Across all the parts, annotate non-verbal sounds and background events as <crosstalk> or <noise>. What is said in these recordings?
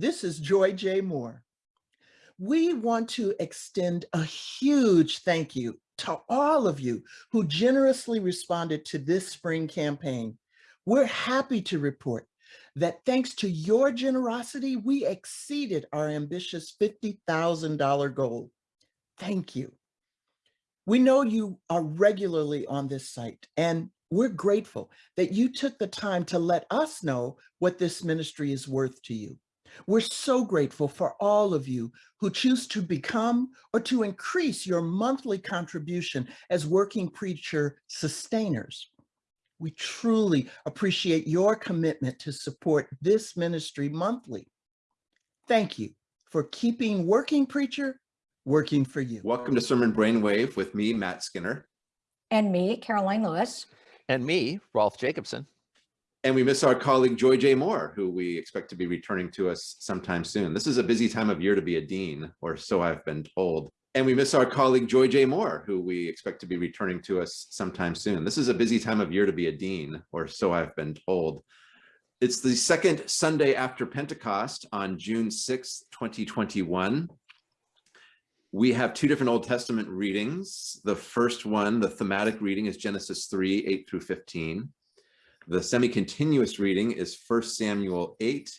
This is Joy J. Moore. We want to extend a huge thank you to all of you who generously responded to this spring campaign. We're happy to report that thanks to your generosity, we exceeded our ambitious $50,000 goal. Thank you. We know you are regularly on this site and we're grateful that you took the time to let us know what this ministry is worth to you. We're so grateful for all of you who choose to become or to increase your monthly contribution as working preacher sustainers. We truly appreciate your commitment to support this ministry monthly. Thank you for keeping Working Preacher working for you. Welcome to Sermon Brainwave with me, Matt Skinner. And me, Karoline Lewis. And me, Rolf Jacobson. And we miss our colleague Joy J. Moore, who we expect to be returning to us sometime soon. This is a busy time of year to be a dean, or so I've been told. And we miss our colleague Joy J. Moore, who we expect to be returning to us sometime soon. This is a busy time of year to be a dean, or so I've been told. It's the second Sunday after Pentecost on June 6, 2021. We have two different Old Testament readings. The first one, the thematic reading is Genesis 3, 8 through 15. The semi-continuous reading is 1 Samuel 8,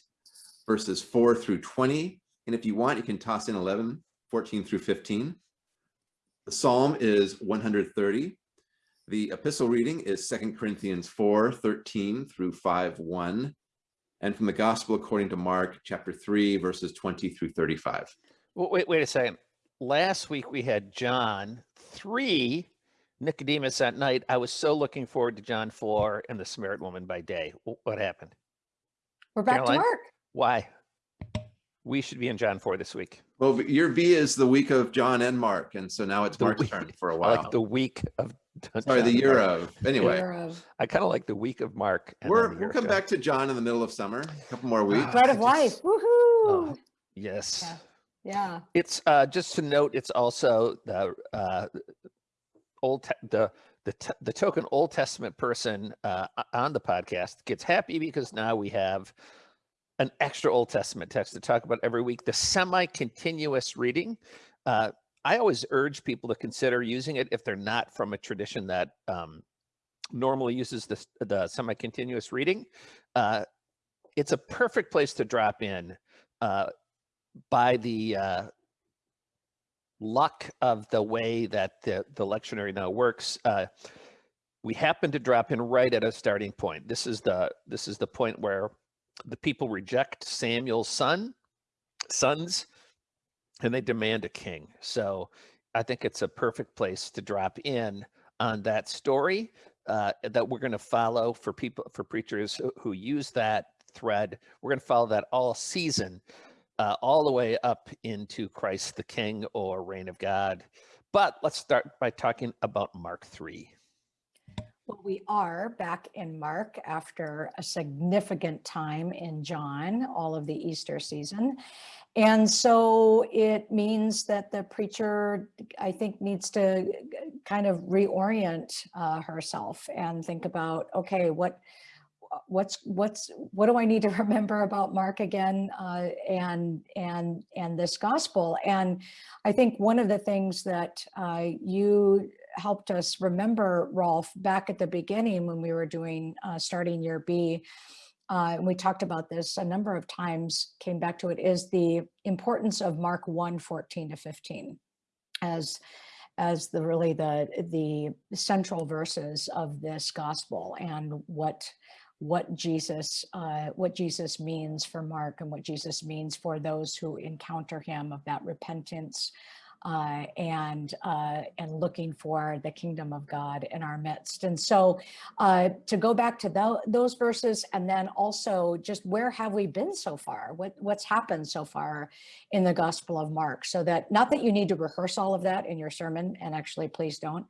verses 4 through 20. And if you want, you can toss in 11, 14 through 15. The psalm is 130. The epistle reading is 2 Corinthians 4, 13 through 5, 1. And from the gospel according to Mark chapter 3, verses 20 through 35. Well, wait, wait a second. Last week we had John 3 Nicodemus at night. I was so looking forward to John 4 and the Samaritan woman by day. What happened? We're back Karoline? to Mark. Why? We should be in John 4 this week. Well, your V is the week of John and Mark, and so now it's The Mark's week- turn for a while. like the week of <laughs> Sorry, the year Mark. of. Anyway, Year of I kind of like the week of Mark. and we're the we'll of come back to John in the middle of summer. A couple more weeks. Bread of I life. Woohoo. Oh, yes. Yeah. Yeah. It's uh, just to note, it's also the uh, old the the the token Old Testament person uh, on the podcast gets happy because now we have an extra Old Testament text to talk about every week. The semi-continuous reading. Uh, I always urge people to consider using it if they're not from a tradition that um, normally uses the the semi-continuous reading. Uh, it's a perfect place to drop in. Uh, by the uh, luck of the way that the, the lectionary now works, uh, we happen to drop in right at a starting point. This is the this is the point where the people reject Samuel's son, sons, and they demand a king. So I think it's a perfect place to drop in on that story uh, that we're going to follow for people for preachers who, who use that thread. We're going to follow that all season uh, all the way up into Christ the King or Reign of God. But let's start by talking about Mark 3. Well, we are back in Mark after a significant time in John, all of the Easter season. And so it means that the preacher, I think, needs to kind of reorient uh, herself and think about, okay, what what's what's what do I need to <laughs> remember about Mark again uh, and and and this gospel? And I think one of the things that uh, you helped us remember, Rolf, back at the beginning when we were doing uh, starting year B, uh, and we talked about this a number of times, came back to it, is the importance of Mark 1, 14 to 15 as as the really the the central verses of this gospel and what what Jesus uh, what Jesus means for Mark and what Jesus means for those who encounter him of that repentance uh, and uh, and looking for the kingdom of God in our midst. And so uh, to go back to tho- those verses and then also just where have we been so far? What what's happened so far in the Gospel of Mark? So that not that you need to rehearse all of that in your sermon, and actually please don't,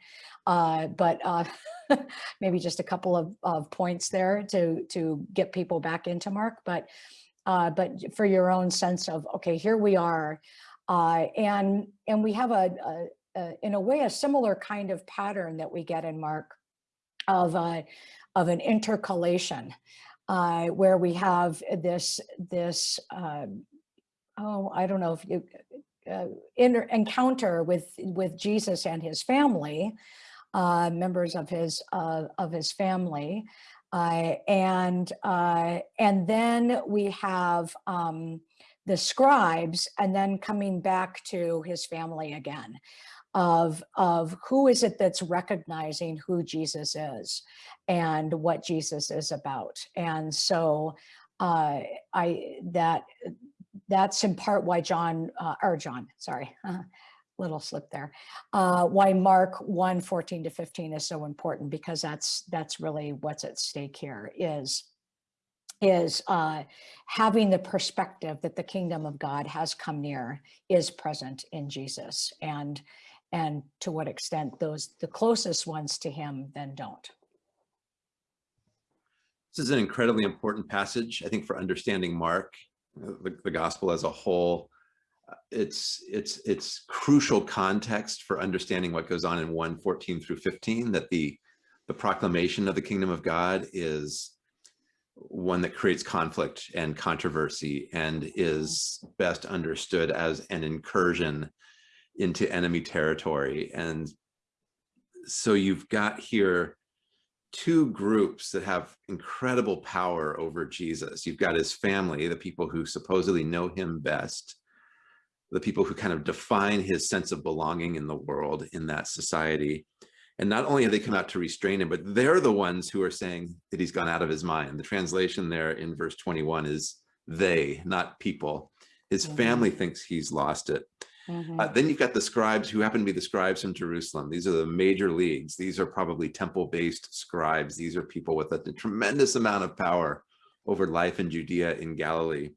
uh, but uh, <laughs> maybe just a couple of, of points there to to get people back into Mark, but. Uh, but for your own sense of okay, here we are, uh, and and we have a, a, a in a way a similar kind of pattern that we get in Mark of uh, of an intercalation uh, where we have this this uh, oh, I don't know if you, uh, encounter with, with Jesus and his family, uh, members of his, uh, of his family. Uh, and, uh, and then we have, um, the scribes and then coming back to his family again of, of who is it that's recognizing who Jesus is and what Jesus is about. And so uh, I, that, that's in part why John, uh, or John, sorry, <laughs> little slip there, uh, why Mark 1, 14 to 15 is so important because that's, that's really what's at stake here is is uh, having the perspective that the kingdom of God has come near is present in Jesus and and to what extent those the closest ones to him then don't. This is an incredibly important passage, I think, for understanding Mark, uh, the, the gospel as a whole. It's it's it's crucial context for understanding what goes on in 1, 14 through 15, that the the proclamation of the kingdom of God is one that creates conflict and controversy and is best understood as an incursion into enemy territory. And so you've got here two groups that have incredible power over Jesus. You've got his family, the people who supposedly know him best, the people who kind of define his sense of belonging in the world, in that society. And not only have they come out to restrain him, but they're the ones who are saying that he's gone out of his mind. The translation there in verse 21 is they, not people. His Mhm. family thinks he's lost it. Uh, then you've got the scribes who happen to be the scribes from Jerusalem. These are the major leagues. These are probably temple-based scribes. These are people with a tremendous amount of power over life in Judea in Galilee.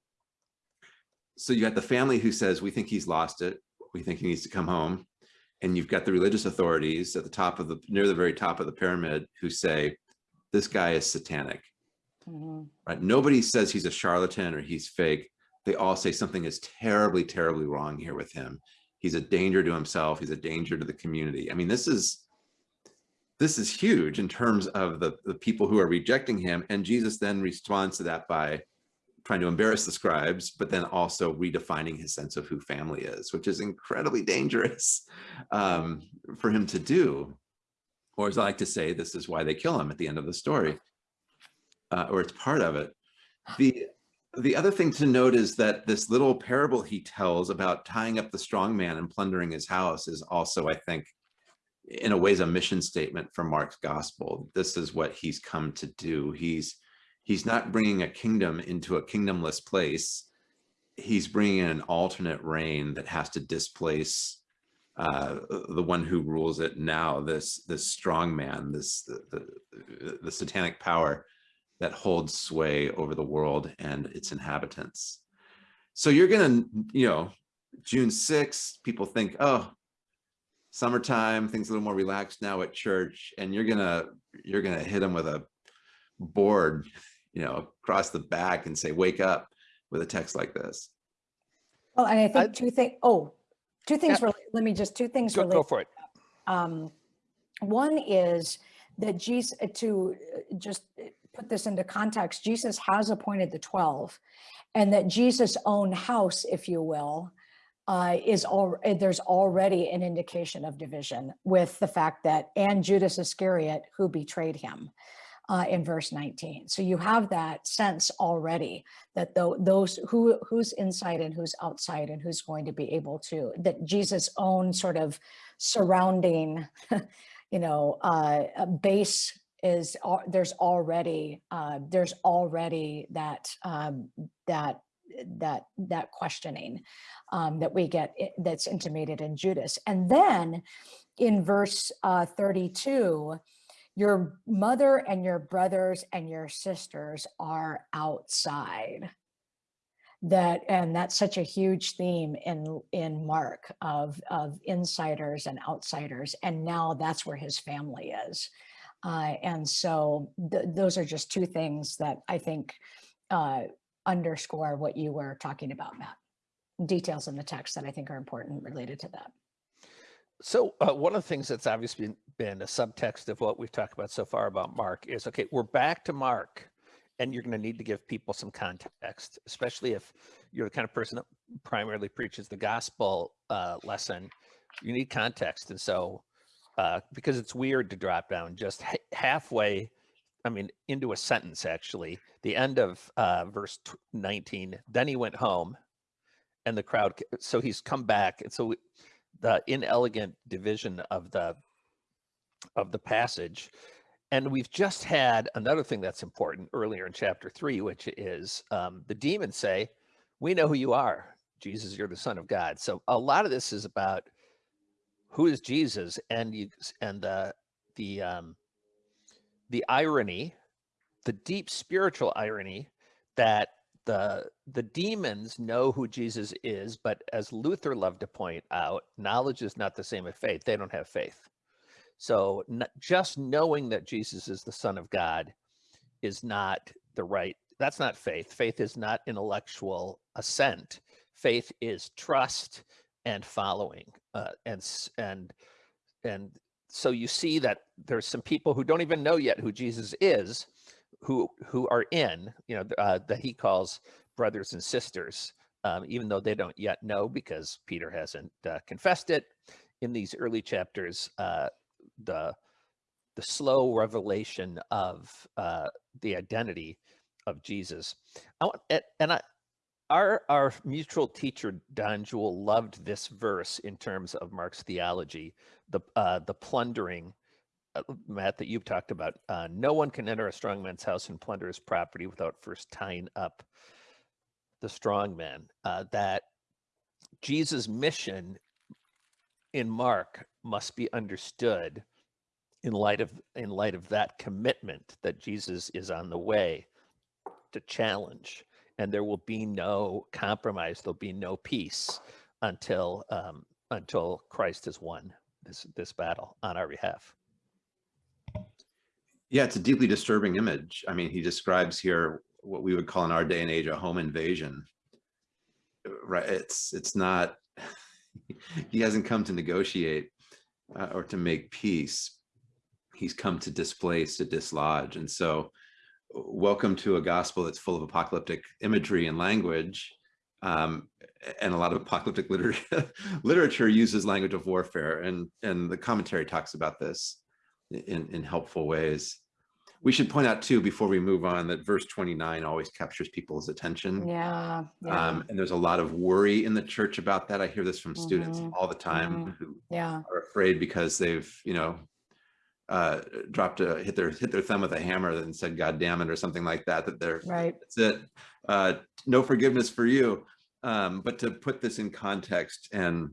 So you got the family who says, we think he's lost it. We think he needs to come home. And you've got the religious authorities at the top of the, near the very top of the pyramid who say, this guy is satanic, Mhm. right? Nobody says he's a charlatan or he's fake they all say something is terribly, terribly wrong here with him. He's a danger to himself. He's a danger to the community. I mean, this is this is huge in terms of the, the people who are rejecting him. And Jesus then responds to that by trying to embarrass the scribes, but then also redefining his sense of who family is, which is incredibly dangerous <laughs> um, for him to do. Or as I like to say, this is why they kill him at the end of the story, uh, or it's part of it. The the other thing to note is that this little parable he tells about tying up the strong man and plundering his house is also, I think, in a ways, a mission statement for Mark's gospel. This is what he's come to do. He's he's not bringing a kingdom into a kingdomless place. He's bringing in an alternate reign that has to displace uh, the one who rules it now. This this strong man, this the, the, the satanic power that holds sway over the world and its inhabitants. So you're gonna, you know, June 6th, people think, oh, summertime, things a little more relaxed now at church, and you're gonna, you're gonna hit them with a board, you know, across the back and say, wake up with a text like this. Well, and I I- think two things, oh, two things, Yeah. rela- let me just, two things Go, go for it. Um, One is that Jesus, to uh, just uh, put this into context, Jesus has appointed the 12 and that Jesus' own house, if you will, uh, is all, uh, there's already an indication of division with the fact that, and Judas Iscariot who betrayed him uh, in verse 19. So you have that sense already that tho- those who who's inside and who's outside and who's going to be able to, that Jesus' own sort of surrounding, <laughs> you know, uh, uh, base is al- there's already uh, there's already that um, that that that questioning um, that we get that's intimated in Judas, and then in verse uh, 32, your mother and your brothers and your sisters are outside. That and that's such a huge theme in in mark of of insiders and outsiders and now that's where his family is. Uh, and so th- those are just two things that i think uh, underscore what you were talking about matt. Details in the text that i think are important related to that So uh, one of the things that's obviously been, been a subtext of what we've talked about so far about Mark is, okay, we're back to Mark and you're going to need to give people some context, especially if you're the kind of person that primarily preaches the gospel uh, lesson, you need context. And so, uh, because it's weird to drop down just ha- halfway, I mean, into a sentence, actually, the end of uh, verse 19, then he went home and the crowd, so he's come back. And so we- the inelegant division of the of the passage and we've just had another thing that's important earlier in chapter three, which is um, the demons say, We know who you are, Jesus, you're the Son of God. So a lot of this is about who is Jesus and you and the the um, the irony, the deep spiritual irony that the the demons know who Jesus is, but as Luther loved to point out, knowledge is not the same as faith. They don't have faith. So just knowing that Jesus is the Son of God is not the right. That's not faith. Faith is not intellectual assent. Faith is trust and following. Uh, and and and so you see that there's some people who don't even know yet who Jesus is, who who are in. You know uh, that he calls brothers and sisters, um, even though they don't yet know because Peter hasn't uh, confessed it. In these early chapters, uh, the the slow revelation of uh, the identity of Jesus. I want, and- I, our our mutual teacher Don Juel loved this verse in terms of Mark's theology, the uh, the plundering. Uh, Matt, that you've talked about. Uh, no one can enter a strong man's house and plunder his property without first tying up the strong man. Uh, that Jesus' mission in Mark must be understood in light of in light of that commitment that Jesus is on the way to challenge, and there will be no compromise. There'll be no peace until um, until Christ has won this this battle on our behalf. Yeah, it's a deeply disturbing image. I mean, he describes here what we would call in our day and age a home invasion. Right? It's it's not. <laughs> he hasn't come to negotiate uh, or to make peace. He's come to displace, to dislodge, and so welcome to a gospel that's full of apocalyptic imagery and language. Um, and a lot of apocalyptic literature <laughs> literature uses language of warfare, and and the commentary talks about this in in helpful ways. We should point out too, before we move on, that verse 29 always captures people's attention. Yeah, yeah, Um, and there's a lot of worry in the church about that. I hear this from students Mhm, all the time who yeah, are afraid because they've, you know, uh, dropped a hit their hit their thumb with a hammer and said "God damn it" or something like that. That they're right. that's it. Uh, no forgiveness for you. Um, but to put this in context, and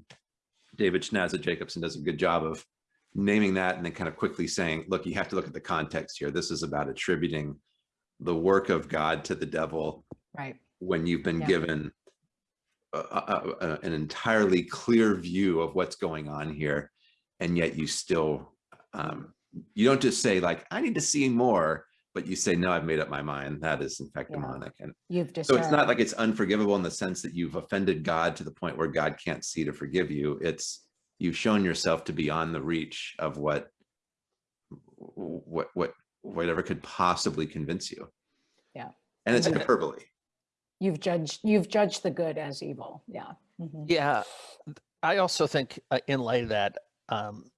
David Schnasa Jacobsen does a good job of naming that and then kind of quickly saying, look, you have to look at the context here. This is about attributing the work of God to the devil Right. when you've been Yeah. given a, a- a- an entirely clear view of what's going on here. And yet you still, um, you don't just say like, I need to see more, but you say, no, I've made up my mind. That is in fact Yeah. demonic. And You've just so it's not like it's unforgivable in the sense that you've offended God to the point where God can't see to forgive you. It's you've shown yourself to be on the reach of what what what whatever could possibly convince you. Yeah. And it's And- hyperbole. you've judged you've judged the good as evil. Yeah. Mhm. Yeah, I also think uh, in light of that, um,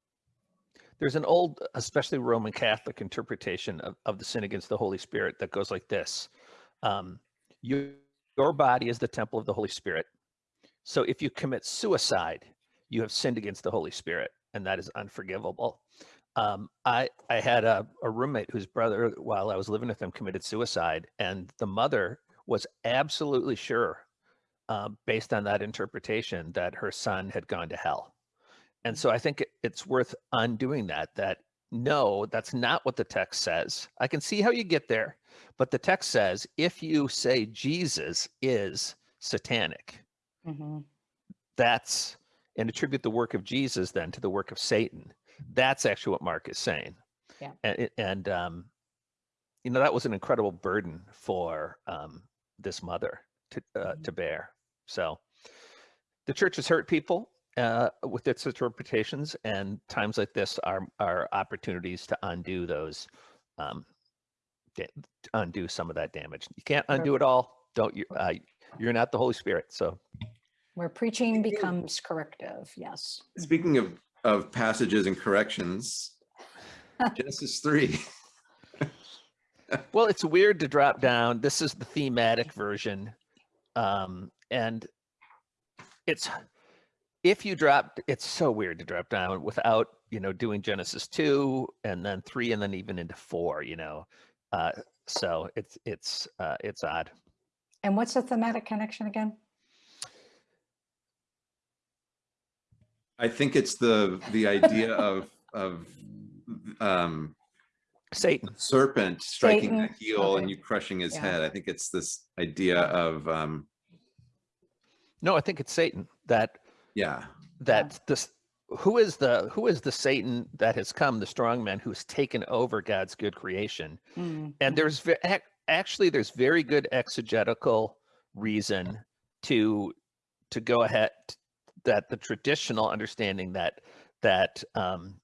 there's an old, especially Roman Catholic interpretation of, of the sin against the Holy Spirit that goes like this: um, you, your body is the temple of the Holy Spirit. So if you commit suicide, you have sinned against the Holy Spirit, and that is unforgivable. Um, I I had a, a roommate whose brother, while I was living with him, committed suicide, and the mother was absolutely sure uh, based on that interpretation that her son had gone to hell. And so I think it- it's worth undoing that, that no, that's not what the text says. I can see how you get there, but the text says if you say Jesus is satanic, Mhm. that's and attribute the work of Jesus then to the work of Satan. That's actually what Mark is saying. Yeah. And, and um, you know, that was an incredible burden for um, this mother to uh, Mhm. to bear. So the church has hurt people uh, with its interpretations, and times like this are are opportunities to undo those, um, undo some of that damage. You can't undo it all. Don't you? Uh, you're not the Holy Spirit, so Where preaching Speaking- becomes corrective, yes. Speaking of, of passages and corrections, Genesis three. Well, it's weird to drop down. This is the thematic version. Um, and it's if you drop it's so weird to drop down without, you know, doing Genesis 2 and then 3 and then even into 4, you know. Uh, so it's it's uh, it's odd. And what's the thematic connection again? I think it's the, the idea <laughs> of, of, um, Satan. serpent striking the Satan, heel and you crushing his Yeah. head. I think it's this idea of, um, No, I think it's Satan that yeah, that this who is the who is the Satan that has come, the strong man who's taken over God's good creation. Mm, and mm. there's actually there's very good exegetical reason to to go ahead t- that the traditional understanding that that um,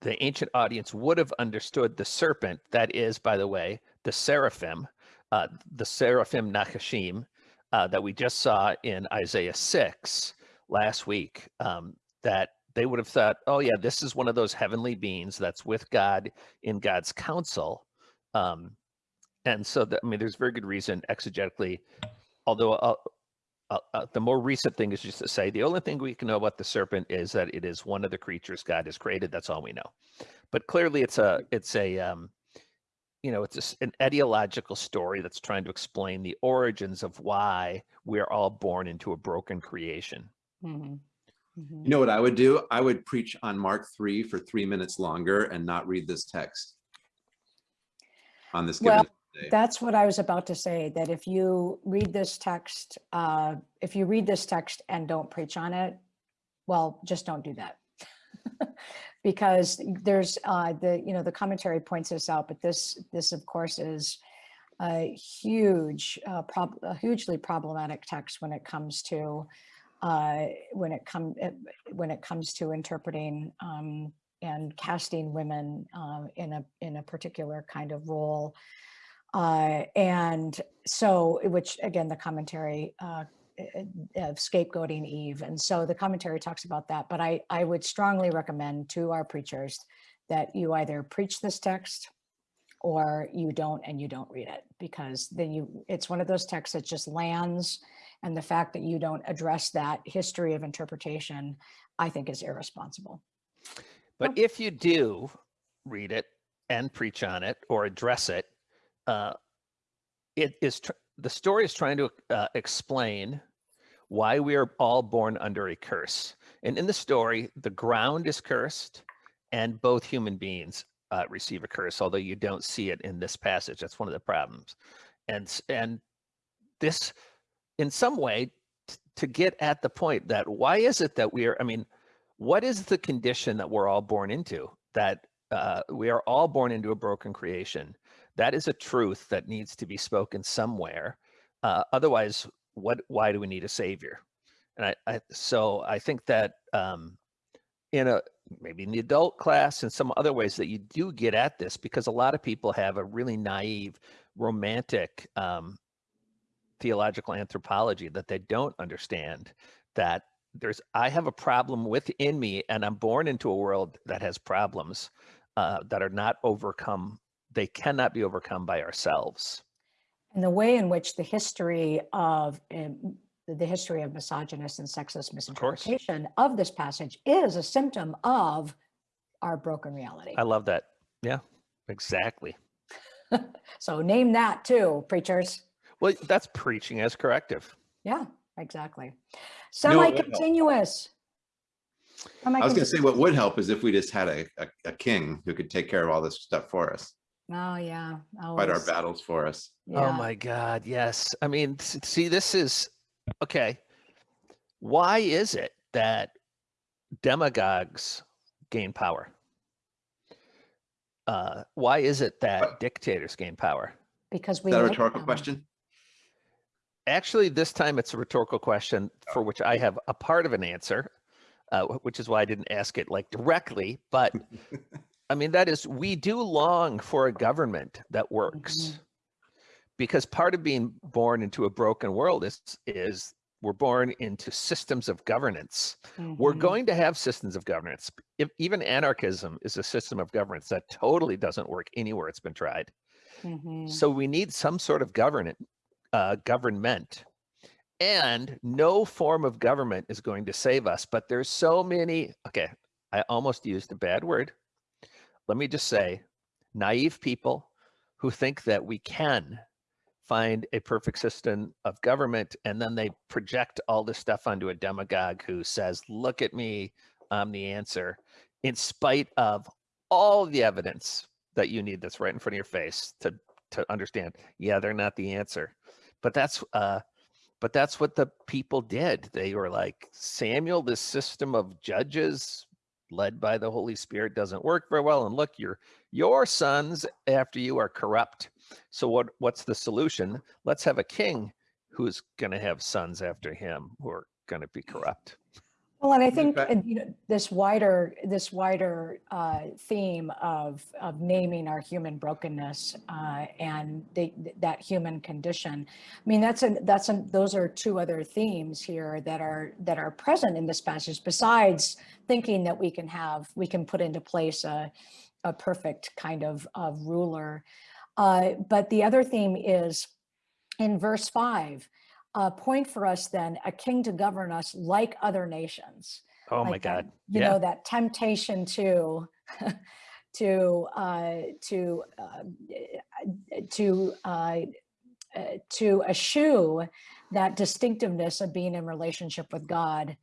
the ancient audience would have understood the serpent that is by the way the seraphim uh, the seraphim nachashim uh, that we just saw in isaiah 6 last week um, that they would have thought oh yeah this is one of those heavenly beings that's with god in god's council um, and so, I mean, there's very good reason exegetically, although uh, uh, uh, the more recent thing is just to say the only thing we can know about the serpent is that it is one of the creatures God has created. That's all we know. But clearly, it's a it's a um, you know it's a s an ideological story that's trying to explain the origins of why we're all born into a broken creation. Mhm, mhm. You know what I would do? I would preach on Mark three for three minutes longer and not read this text. On this Well, given day. That's what I was about to say, that if you read this text, uh, if you read this text and don't preach on it, well, just don't do that. <laughs> Because there's, uh, the, you know, the commentary points this out, but this, this of course is a huge, uh, prob, a hugely problematic text when it comes to, uh, when it come, eh, when it comes to interpreting, um, and casting women, uh, in a, in a particular kind of role. Uh, and so, which again, the commentary uh, eh, eh, of scapegoating Eve. And so the commentary talks about that. But I, I would strongly recommend to our preachers that you either preach this text or you don't and you don't read it because then you it's one of those texts that just lands and the fact that you don't address that history of interpretation i think is irresponsible But if you do read it and preach on it or address it, uh, it is the story is trying to uh, explain why we are all born under a curse. And in the story, the ground is cursed, and both human beings uh, receive a curse. Although you don't see it in this passage, that's one of the problems. And and this, in some way, to get at the point that why is it that we are? I mean, what is the condition that we're all born into that uh, we are all born into a broken creation that is a truth that needs to be spoken somewhere uh, otherwise what why do we need a savior? And i, I so i think that um, in a maybe in the adult class and some other ways that you do get at this because a lot of people have a really naive romantic um, theological anthropology that they don't understand that there's i have a problem within me and i'm born into a world that has problems uh, that are not overcome they cannot be overcome by ourselves and the way in which the history of um, the history of misogynist and sexist course. misinterpretation of, this passage is a symptom of our broken reality. i love that yeah exactly <laughs> so name that too, preachers. well that's preaching as corrective Yeah, exactly. You know what would help? Semi-continuous. I was gonna say what would help is if we just had a, a, a king who could take care of all this stuff for us, Oh, yeah. fight our battles for us. Oh my God, yes. I mean, see, this is okay. Why is it that demagogues gain power? Uh, why is it that What? dictators gain power? Because Is we that a rhetorical them. question? Actually, this time it's a rhetorical question for which I have a part of an answer, uh, which is why I didn't ask it like directly. But <laughs> I mean, that is, we do long for a government that works, because part of being born into a broken world is is we're born into systems of governance. We're Mhm. going to have systems of governance. If even anarchism is a system of governance that totally doesn't work anywhere it's been tried. Mhm. So we need some sort of government, uh, government. And no form of government is going to save us. But there's so many. Okay, I almost used a bad word. Let me just say, naive people who think that we can find a perfect system of government and then they project all this stuff onto a demagogue who says, look at me, I'm the answer, in spite of all the evidence that you need that's right in front of your face to to understand yeah they're not the answer. But that's uh but that's what the people did. They were like samuel this system of judges led by the holy spirit doesn't work very well and look your your sons after you are corrupt. So what what's the solution? Let's have a king who's going to have sons after him who are going to be corrupt Well, and I think you know this wider this wider uh, theme of of naming our human brokenness uh, and the, that human condition. I mean, that's a that's a, those are two other themes here that are that are present in this passage. Besides thinking that we can have we can put into place a a perfect kind of of ruler, uh, but the other theme is in verse five uh, point for us then a king to govern us like other nations. oh my Like that, god You yeah know that temptation to <laughs> to uh, to uh, to uh, uh, to eschew that distinctiveness of being in relationship with God.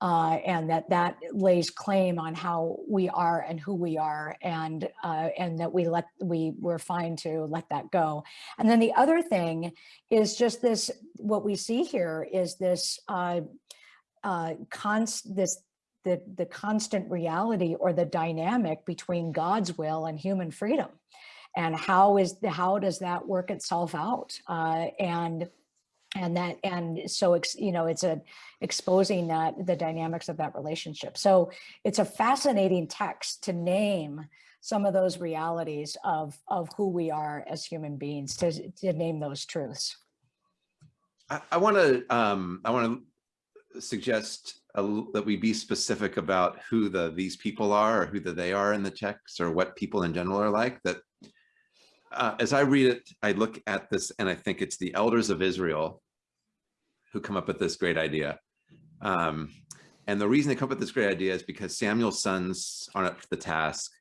Uh, and that that lays claim on how we are and who we are, and uh, and that we let we we're fine to let that go. And then the other thing is just this: what we see here is this uh, uh, const this the the constant reality or the dynamic between God's will and human freedom, and how is the how does that work itself out? Uh, and and that and so you know it's a exposing that the dynamics of that relationship. So it's a fascinating text to name some of those realities of of who we are as human beings to to name those truths. I, I want to um, I want to suggest a that we be specific about who the these people are or who the they are in the text or what people in general are like that uh, as I read it, I look at this and I think it's the elders of Israel who come up with this great idea. Um, and the reason they come up with this great idea is because Samuel's sons aren't up to the task.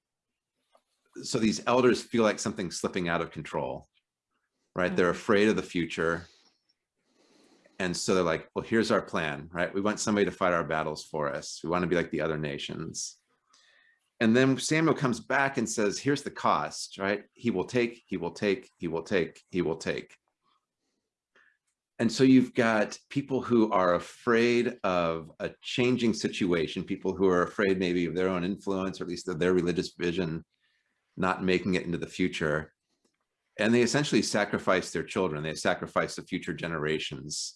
So these elders feel like something's slipping out of control, right? They're afraid of the future. And so they're like, well, here's our plan, right? We want somebody to fight our battles for us. We want to be like the other nations. And then Samuel comes back and says, here's the cost, right? He will take, he will take, he will take, he will take. And so you've got people who are afraid of a changing situation, people who are afraid maybe of their own influence, or at least of their religious vision, not making it into the future. And they essentially sacrifice their children. They sacrifice the future generations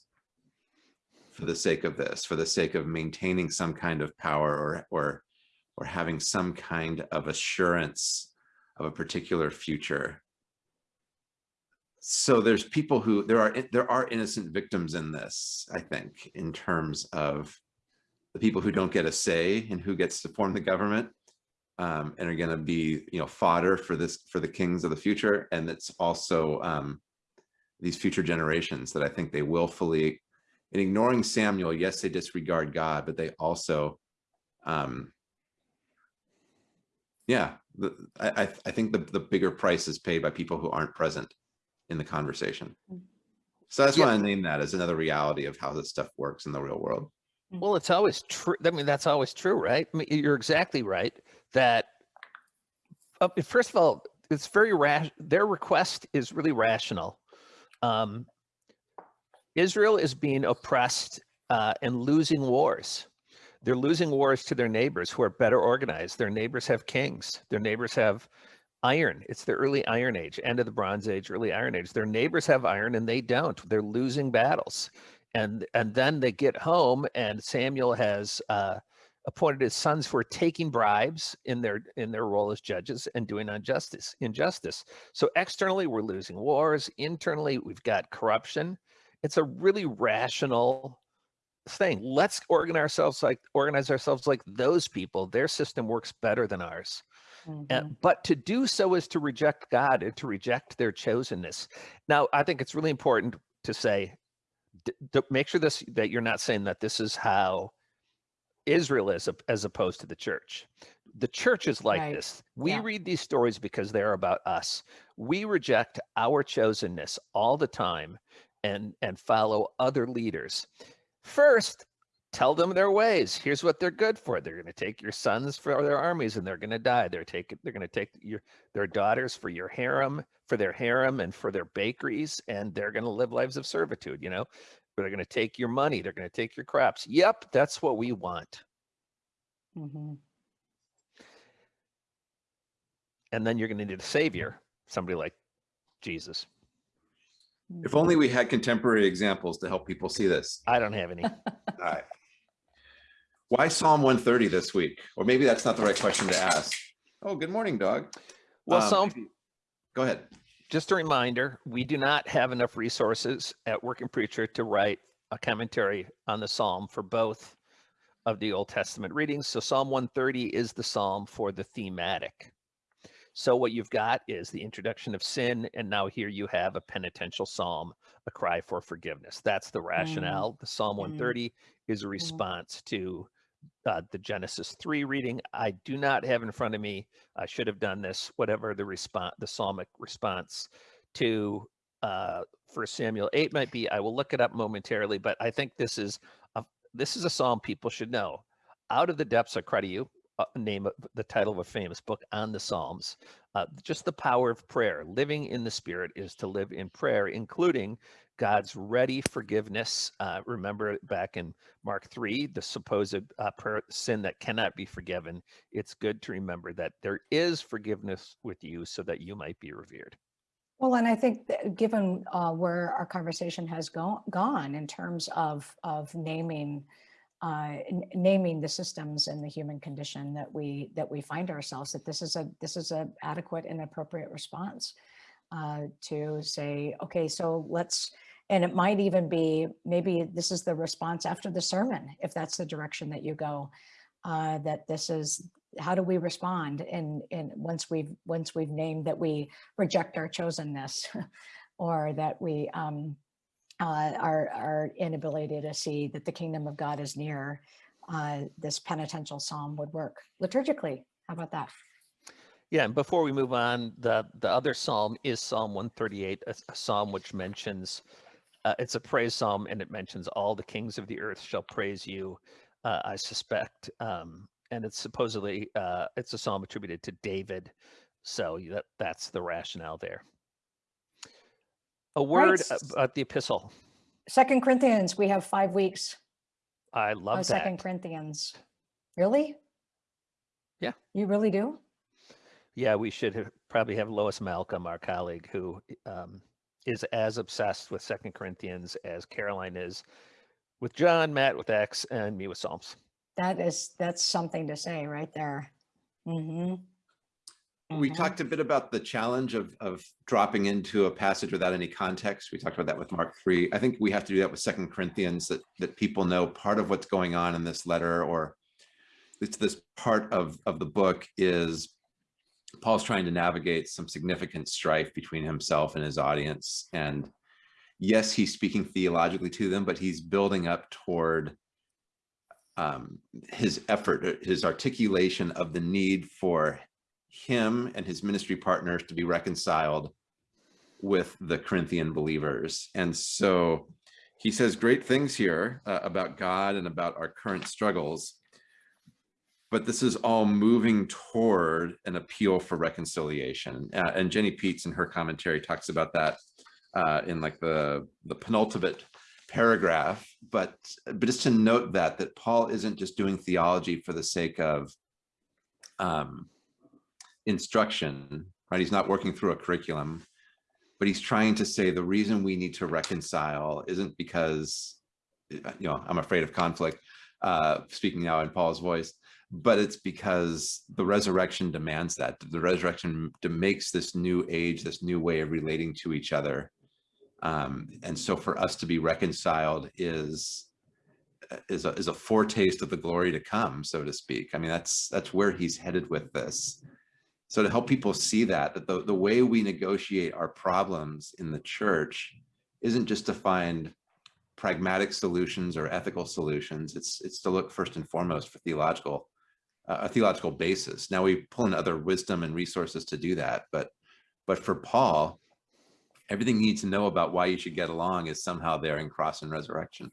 for the sake of this, for the sake of maintaining some kind of power or, or, or having some kind of assurance of a particular future. So there's people who there are there are innocent victims in this, I think, in terms of the people who don't get a say in who gets to form the government um, and are going to be, you know, fodder for this for the kings of the future. And it's also um, these future generations that I think they willfully, in ignoring Samuel, yes, they disregard God, but they also, um, yeah, the, I, I- I think the, the bigger price is paid by people who aren't present in the conversation. Mm. So that's just Yeah. want to name that as another reality of how this stuff works in the real world. Well, it's always true. I mean, that's always true, right? I mean, you're exactly right that, uh, first of all, it's very rash. Their request is really rational. Um, Israel is being oppressed uh, and losing wars. They're losing wars to their neighbors who are better organized. Their neighbors have kings. Their neighbors have iron. It's the early Iron Age, end of the Bronze Age, early Iron Age. Their neighbors have iron and they don't. They're losing battles and and then they get home and samuel has uh, appointed his sons are taking bribes in their in their role as judges and doing injustice injustice so externally we're losing wars internally we've got corruption it's a really rational saying, let's organize ourselves like organize ourselves like those people. Their system works better than ours. Mhm. And, but to do so is to reject God and to reject their chosenness. Now, I think it's really important to say, make sure this that you're not saying that this is how Israel is as opposed to the church. The church is like Right. this. We Yeah. read these stories because they're about us. We reject our chosenness all the time and and follow other leaders. First, tell them their ways. Here's what they're good for. They're going to take your sons for their armies and they're going to die. They're taking they're going to take your their daughters for your harem, for their harem and for their bakeries and they're going to live lives of servitude, you know. They're going to take your money, they're going to take your crops. Yep, that's what we want. Mhm. And then you're going to need a savior, somebody like Jesus. If only we had contemporary examples to help people see this. I don't have any. <laughs> All right. Why Psalm 130 this week? Or maybe that's not the right question to ask. Oh, good morning, dog. Well, Um, Psalm Go ahead. just a reminder, we do not have enough resources at Working Preacher to write a commentary on the Psalm for both of the Old Testament readings. So Psalm 130 is the Psalm for the thematic. So what you've got is the introduction of sin, and now here you have a penitential psalm, a cry for forgiveness. That's the rationale. The Psalm 130 is a response to uh, the Genesis 3 reading. I do not have in front of me, I should have done this, whatever the response, the psalmic response to uh, 1 Samuel 8 might be. I will look it up momentarily, but I think this is a, this is a psalm people should know. Out of the depths I cry to you, name of the title of a famous book on the Psalms. Uh, just the power of prayer. Living in the Spirit is to live in prayer, including God's ready forgiveness. Uh, remember back in Mark 3, the supposed uh, prayer, sin that cannot be forgiven. It's good to remember that there is forgiveness with you so that you might be revered. Well, and I think given uh, where our conversation has go- gone in terms of of naming uh, naming the systems and the human condition that we that we find ourselves, that this is a this is a adequate and appropriate response uh, to say, okay, so let's, and it might even be maybe this is the response after the sermon, if that's the direction that you go. Uh, that this is how do we respond and and once we've once we've named that we reject our chosenness <laughs> or that we um uh our our inability to see that the kingdom of god is near uh this penitential psalm would work liturgically how about that Yeah, and before we move on, the the other psalm is Psalm 138, a, a psalm which mentions uh, it's a praise psalm and it mentions all the kings of the earth shall praise you. Uh, I suspect, um, and it's supposedly uh, it's a psalm attributed to David, so that that's the rationale there. A word s- about the epistle. second corinthians we have five weeks I love that. second corinthians really Yeah. you really do Yeah, we should have, probably have Lois Malcolm, our colleague, who um, is as obsessed with Second Corinthians as Karoline is with John, Matt with Acts, and me with Psalms. that is that's something to say right there hmm We talked a bit about the challenge of, of dropping into a passage without any context. We talked about that with Mark 3. I think we have to do that with Second Corinthians, that, that people know part of what's going on in this letter or it's this part of, of the book is Paul's trying to navigate some significant strife between himself and his audience. And yes, he's speaking theologically to them, but he's building up toward um, his effort, his articulation of the need for him and his ministry partners to be reconciled with the Corinthian believers. And so he says great things here uh, about God and about our current struggles. But this is all moving toward an appeal for reconciliation. Uh, and Jenny Peets in her commentary talks about that uh, in like the, the penultimate paragraph. But, but just to note that, that Paul isn't just doing theology for the sake of um, instruction, right? He's not working through a curriculum, but he's trying to say the reason we need to reconcile isn't because, you know, I'm afraid of conflict, uh, speaking now in Paul's voice, but it's because the resurrection demands that. The resurrection makes this new age, this new way of relating to each other. Um, and so for us to be reconciled is is a, is a foretaste of the glory to come, so to speak. I mean, that's, that's where he's headed with this. So to help people see that, that the, the way we negotiate our problems in the church isn't just to find pragmatic solutions or ethical solutions. It's, it's to look first and foremost for theological, uh, a theological basis. Now we pull in other wisdom and resources to do that, but, but for Paul, everything you need to know about why you should get along is somehow there in cross and resurrection.